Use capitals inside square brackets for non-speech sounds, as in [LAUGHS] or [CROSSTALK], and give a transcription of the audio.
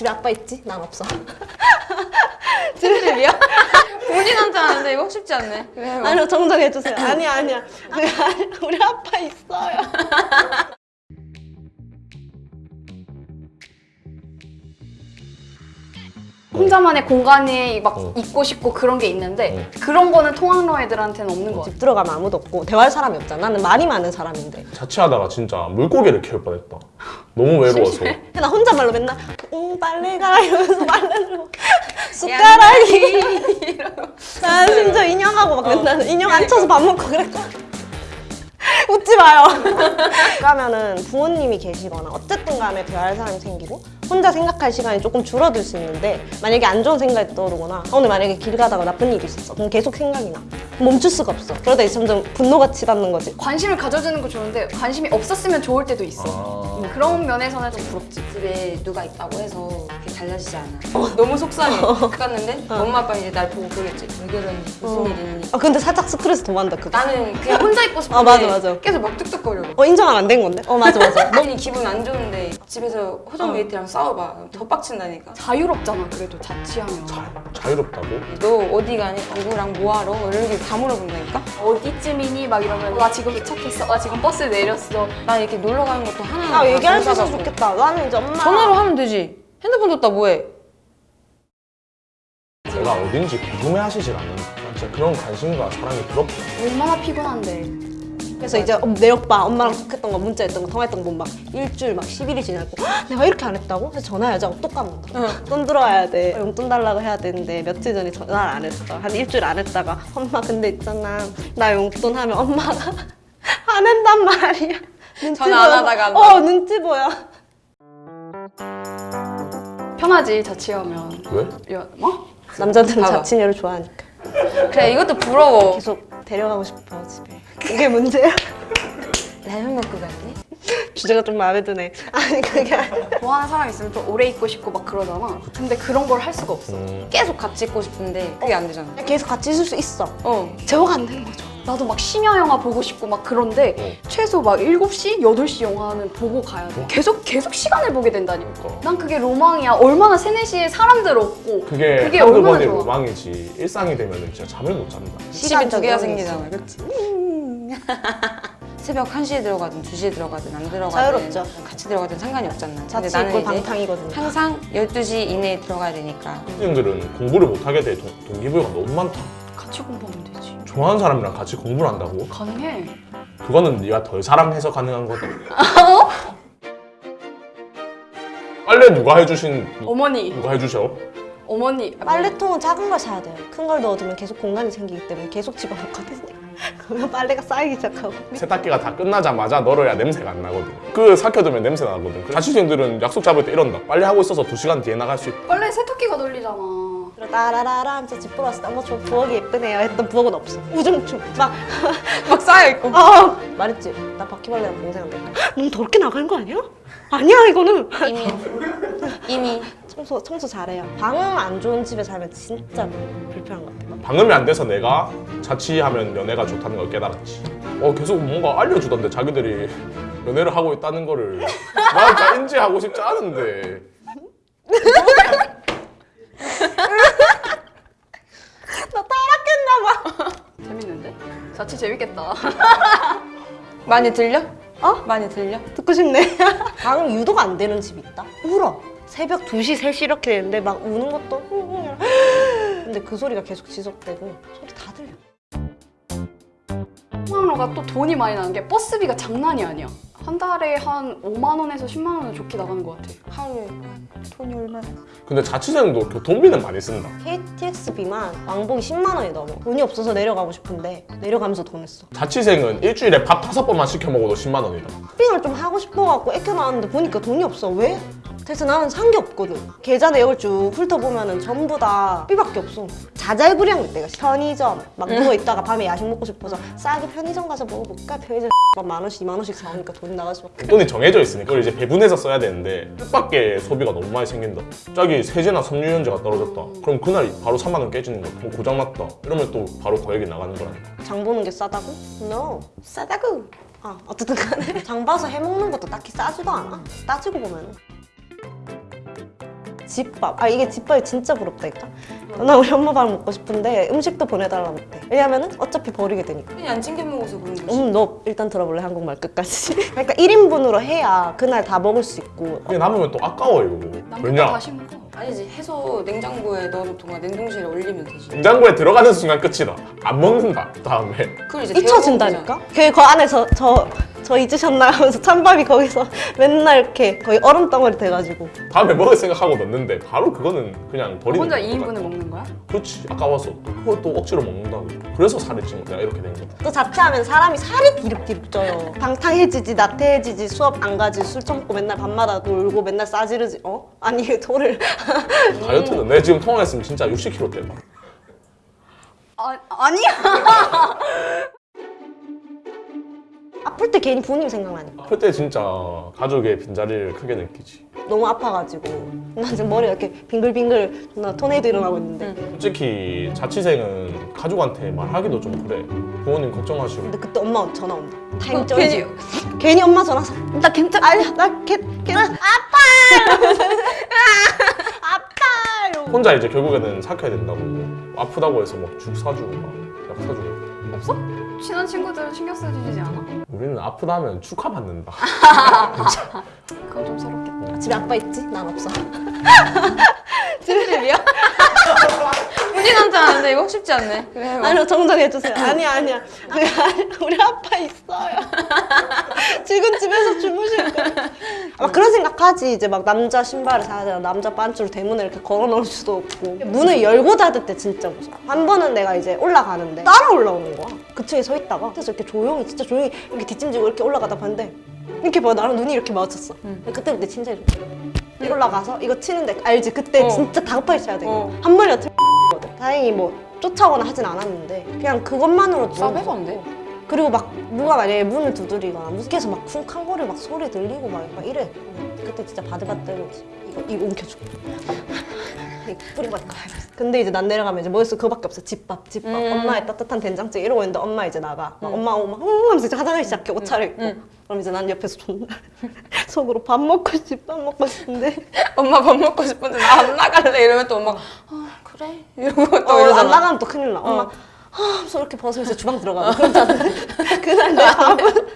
집에 아빠 있지? 난 없어. [LAUGHS] 찐집이야? 본인한테 하는데 이거 쉽지 않네. 뭐. 아니요 정정해주세요. [LAUGHS] 아니야 아니야. 아니, [LAUGHS] 우리 아빠 있어요. 혼자만의 공간이 막 어. 있고 싶고 그런 게 있는데 그런 거는 통학로 애들한테는 없는 거 같아. 집 들어가면 아무도 없고 대화할 사람이 없잖아. 나는 말이 많은 사람인데. 자취하다가 진짜 물고기를 키울 뻔했다. 너무 외로워서. 나 혼잣말로 맨날 응 빨래가 이러면서 [LAUGHS] 빨래 들고 숟가락이. [LAUGHS] 나 심지어 인형하고 막 맨날 인형 앉혀서 밥 먹고 그랬거든. 웃지 마요. [LAUGHS] 그러면은 부모님이 계시거나 어쨌든 간에 대화할 사람이 생기고 혼자 생각할 시간이 조금 줄어들 수 있는데 만약에 안 좋은 생각이 떠오르거나 오늘 만약에 길 가다가 나쁜 일이 있었어. 그럼 계속 생각이 나 멈출 수가 없어 그러다 이제 점점 분노가 치닫는 거지 관심을 가져주는 거 좋은데 관심이 없었으면 좋을 때도 있어. 아. 음, 그런 면에서는 좀 부럽지. 집에 누가 있다고 해서 그게 달라지지 않아. 너무 속상해. 갔는데 엄마 아빠 이제 날 보고 그러겠지. 왜 그러니? 무슨 일이니? 아 근데 살짝 스트레스 더 받는다 그거 나는 그냥 혼자 있고 싶은데 아, 맞아, 맞아. 계속 막 뚝뚝거려. 어 인정은 안 된 건데? 어 맞아 맞아 괜히 기분 안 좋은데 집에서 호정 메이트랑 싸워봐. 더 빡친다니까. 자유롭잖아 그래도 자취하면. 자, 자유롭다고? 너 어디 가니? 누구랑 뭐하러? 이런 게 다 물어본다니까? 어디쯤이니? 막 이러면 나 지금 도착했어. 나 지금 버스 내렸어. 나 이렇게 놀러 가는 것도 하나하나 아다 얘기할 수 있어서. 좋겠다 나는 이제 엄마 전화로 하면 되지. 핸드폰 줬다 뭐해? 내가 어딘지 궁금해 하시질 않는다. 난 진짜 그런 관심과 사랑이 부럽다. 얼마나 피곤한데. 그래서 이제 어, 내 오빠 엄마랑 톡했던 거 문자했던 거 통화했던 거 막 일주일 막 10일이 지나고 "헉, 내가 이렇게 안 했다고? 그래서 전화해야지 하고 또 까먹는다 돈 들어와야 돼 용돈 달라고 해야 되는데 며칠 전에 전화를 안 했어 한 일주일 안 했다가 엄마 근데 있잖아 나 용돈 하면 엄마가 안 한단 말이야 눈치 전화 안. 하다가 안 어 눈치 보여 편하지 자취하면. 왜? 야, 뭐? 남자들은. 자취녀를 좋아하니까 그래 이것도 부러워. 계속 데려가고 싶어 집에 그게 문제야 라면 먹고 갈래? 주제가 좀 마음에 드네 아니 그게 좋아하는 사람 있으면 좀 오래 있고 싶고 막 그러잖아. 근데 그런 걸 할 수가 없어. 음, 계속 같이 있고 싶은데 그게 안 되잖아. 계속 같이 있을 수 있어 어. 제어가 안 되는 거죠. 나도 막 심야 영화 보고 싶고 막 그런데 어. 최소 막 7시, 8시 영화는 보고 가야 돼. 계속 계속 시간을 보게 된다니까. 그러니까. 난 그게 로망이야. 얼마나 3, 4시에 사람들 없고 그게, 그게 한두 얼마나 번의 좋아. 로망이지 일상이 되면 진짜 잠을 못 잔다. 집에 두 개가 생기잖아. 그렇지? [LAUGHS] 새벽 1시에 들어가든 2시에 들어가든 안 들어가든 자유롭죠. 같이 들어가든 상관이 없잖아. 근데 나는 방탕이거든요 항상 12시 이내에 들어가야 되니까 학생들은 공부를 못하게 될 동- 동기부여가 너무 많다. 같이 공부하면 되지. 좋아하는 사람이랑 같이 공부를 한다고? 가능해. 그거는 네가 덜 사랑해서 가능한 거다. 빨래 누가 해주신 어머니, 누가 해주셔? 어머니. 빨래통은 작은 걸 사야 돼요. 큰 걸 넣어두면 계속 공간이 생기기 때문에 계속 집어넣거든요. 그러면 [LAUGHS] 빨래가 쌓이기 시작하고. 세탁기가 다 끝나자마자 널어야 냄새가 안 나거든. 그 삭혀두면 냄새 나거든. 자취생들은 약속 잡을 때 이런다. 빨래 하고 있어서 두 시간 뒤에 나갈 수 있다. 빨래 세탁기가 돌리잖아. 따라라라 하면서 집 보러 왔을 때 어머 저 부엌이 예쁘네요 했던 부엌은 없어. 우중충 막 [LAUGHS] 막 쌓여있고 어! 말했지. 나 바퀴벌레랑 동생한테 너무 더럽게 나가는 거 아니야? 아니야 이거는. 이미 [LAUGHS] 이미 청소 청소 잘해요. 방음 안 좋은 집에 살면 진짜 불편한 것 같아. 방음이 안 돼서 내가 자취하면 연애가 좋다는 걸 깨달았지. 어 계속 뭔가 알려주던데 자기들이 연애를 하고 있다는 거를 나 인지하고 싶지 않은데 [LAUGHS] 나 타락했나 봐. 재밌는데? 자취 재밌겠다. [LAUGHS] 많이 들려? 어? 많이 들려? 듣고 싶네. [LAUGHS] 방음 유도가 안 되는 집이 있다. 울어. 새벽 2시, 3시 이렇게 되는데 막 우는 것도 근데 그 소리가 계속 지속되고 소리 다 들려. 통학로가 또 돈이 많이 나는 게 버스비가 장난이 아니야. 한 달에 한 5만 원에서 10만 원은 좋게 나가는 것 같아. 하루에 돈이 얼마나? 근데 자취생도 교통비는 많이 쓴다. KTX비만 왕복이 10만 원이 넘어. 돈이 없어서 내려가고 싶은데 내려가면서 돈 냈어. 자취생은 일주일에 밥 다섯 번만 시켜 먹어도 10만 원이다. 쇼핑을 좀 하고 싶어갖고 애껴 나왔는데 보니까 돈이 없어. 왜? 그래서 나는 산 게 없거든. 계좌 내역을 쭉 훑어보면 은 전부 다 삐밖에 없어. 자잘구리한 때가 편의점 막 누워 있다가 밤에 야식 먹고 싶어서 싸게 편의점 가서 먹어볼까? 편의점 만 원씩, 이만 원씩 사오니까 돈이 나갈 수밖에. 돈이 정해져 있으니까 그걸 이제 배분해서 써야 되는데 뜻밖의 소비가 너무 많이 생긴다. 갑자기 세제나 섬유유연제가 떨어졌다. 그럼 그날 바로 3만 원 깨지는 거야. 뭐 고장났다. 이러면 또 바로 거액이 나가는 거라니까. 장 보는 게 싸다고? No. 싸다구. 아 어쨌든 간에 [LAUGHS] 장 봐서 해먹는 것도 딱히 싸지도 않아. 따지고 보면. 집밥. 아 이게 집밥이 진짜 부럽다니까. 나 우리 엄마 밥 먹고 싶은데 음식도 보내달라 못해. 왜냐면 은 어차피 버리게 되니까. 그냥 안 챙겨 먹어서 그런 거지. 음, 너 일단 들어볼래 한국말 끝까지. [LAUGHS] 그러니까 1인분으로 해야 그날 다 먹을 수 있고. 그게 남으면 또 아까워 이거. 왜냐? 다시 먹어. 아니지 해서 냉장고에 넣어도 동안 냉동실에 올리면 되지. 냉장고에 들어가는 순간 끝이다. 안 먹는다. 다음에. 그걸 이제 잊혀진다니까? 걔그 안에서 저, 저 잊으셨나요? 하면서 찬밥이 거기서 맨날 이렇게 거의 얼음 덩어리 돼가지고. 다음에 먹을 생각하고 넣는데 바로 그거는 그냥 버리는 혼자 것 2인분을 같아. 먹는 거야? 그렇지. 아까워서. 그걸 또 억지로 먹는다고. 그래서 살이 찐 거야. 이렇게 된 거다. 또 자취하면 사람이 살이 디립디립 쪄요. 방탕해지지, 나태해지지, 수업 안 가지, 술 처먹고 맨날 밤마다 놀고 맨날 싸지르지. 어? 아니, 돌을. [LAUGHS] 다이어트는 내 지금 통화했으면 진짜 60kg 대 아, 아니야. [LAUGHS] 아플 때 괜히 부모님 생각나니까. 아플 때 진짜 가족의 빈자리를 크게 느끼지. 너무 아파가지고. 나 지금 머리가 이렇게 빙글빙글 나 토네이도 일어나고 있는데. 솔직히 자취생은 가족한테 말하기도 좀 그래. 부모님 걱정하시고. 근데 그때 엄마 전화 온다. 타임 어, 쩔지. 괜히- 괜히 엄마 전화 서나 괜찮아. 아니, 나 걔, 걔, 아파! 아파! 이러고. 혼자 이제 결국에는 삭혀야 된다고. 아프다고 해서 막 죽 사주고 막 약 사주고. 없어? 친한 친구들은 신경 써주지 않아? 우리는 아프다 하면 축하받는다. 그건 좀 서럽겠다. 집에 아빠 있지? 난 없어. [LAUGHS] 찜질이야? 흔히 남자는데 이거 쉽지 않네. 아니요, 정정해주세요. 아니야, 아니야. 아니라 우리 아빠 있어요. [LAUGHS] 지금 집에서 주무실 거야. 막 그런 생각하지. 이제 막 남자 신발을 사야 되나, 남자 반줄 대문에 이렇게 걸어 놓을 수도 없고. 문을 열고 닫을 때 진짜 무서워. 한 번은 내가 이제 올라가는데 따라 올라오는 거야. 그 층에 서 있다가. 그래서 이렇게 조용히, 진짜 조용히 이렇게 뒷짐지고 이렇게 올라가다 봤는데 이렇게 봐, 나랑 눈이 이렇게 마주쳤어. 그때 그때 침대에 좀 올라가서 이거 치는데 알지? 그때 어. 진짜 다급하게 쳐야 돼. 어. 한 번이 어떻게 거든. 다행히 뭐 쫓아오거나 하진 않았는데 그냥 싸배가 안 돼? 그리고 막 누가 만약에 문을 두드리거나 무섭게서 막 쿵쾅거리 막 소리 들리고 막, 막 이래. 그때 진짜 바들바들지 이거 이거 뿌리고 갈까 근데 이제 난 내려가면 이제 머릿속 그거밖에 없어. 집밥 집밥. 음. 엄마의 따뜻한 된장찌개 이러고 있는데 엄마 이제 나가. 막 엄마 오면 막응 하면서 이제 화장을 시작해. 옷 차려입고. 음. 그럼 이제 난 옆에서 존나 [LAUGHS] 속으로 밥 먹고 싶, 밥 먹고 싶은데. 엄마 밥 먹고 싶은데 나 안 나갈래. 이러면 또 엄마가 아 그래 이러고 또 어, 안 이러잖아. 나가면 또 큰일 나. 엄마 하, 하면서 이렇게 벗으면서 주방 들어가고 그러잖아. 그날 내 밥은